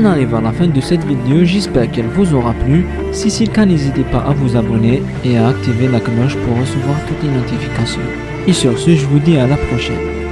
On arrive à la fin de cette vidéo, j'espère qu'elle vous aura plu. Si c'est le cas, n'hésitez pas à vous abonner et à activer la cloche pour recevoir toutes les notifications. Et sur ce, je vous dis à la prochaine.